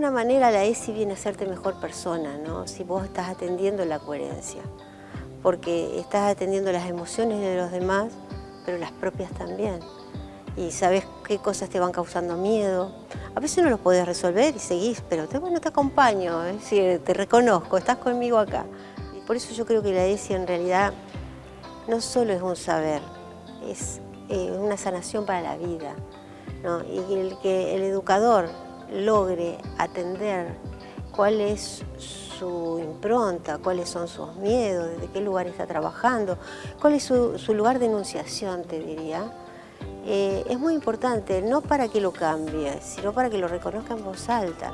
manera la ESI viene a hacerte mejor persona, ¿no? Si vos estás atendiendo la coherencia, porque estás atendiendo las emociones de los demás, pero las propias también. Y sabes qué cosas te van causando miedo. A veces no los podés resolver y seguís, pero te, bueno, te acompaño, es decir, te reconozco, estás conmigo acá. Por eso yo creo que la ESI en realidad no solo es un saber, es eh, una sanación para la vida. Y el que el educador logre atender cuál es su impronta, cuáles son sus miedos, desde qué lugar está trabajando, cuál es su, lugar de enunciación, te diría, eh, es muy importante, no para que lo cambie, sino para que lo reconozca en voz alta.